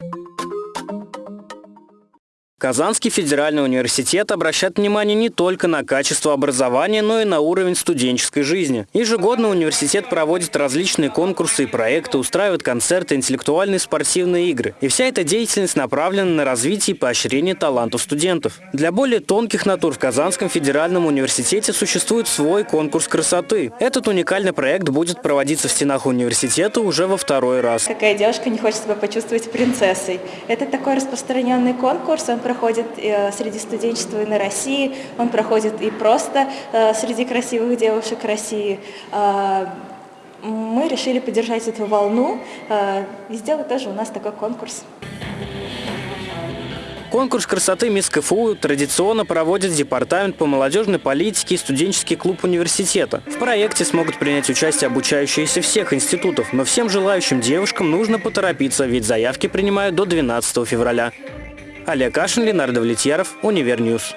you Казанский федеральный университет обращает внимание не только на качество образования, но и на уровень студенческой жизни. Ежегодно университет проводит различные конкурсы и проекты, устраивает концерты, интеллектуальные спортивные игры. И вся эта деятельность направлена на развитие и поощрение талантов студентов. Для более тонких натур в Казанском федеральном университете существует свой конкурс красоты. Этот уникальный проект будет проводиться в стенах университета уже во второй раз. Какая девушка не хочет себя почувствовать принцессой? Это такой распространенный конкурс, он проходит э, среди студенчества и на России, он проходит и просто э, среди красивых девушек России. Э, мы решили поддержать эту волну и сделать тоже у нас такой конкурс. Конкурс красоты «Мисс КФУ» традиционно проводит Департамент по молодежной политике и студенческий клуб университета. В проекте смогут принять участие обучающиеся всех институтов, но всем желающим девушкам нужно поторопиться, ведь заявки принимают до 12 февраля. Олег Кашин, Ленардо Влетьяров, Универньюз.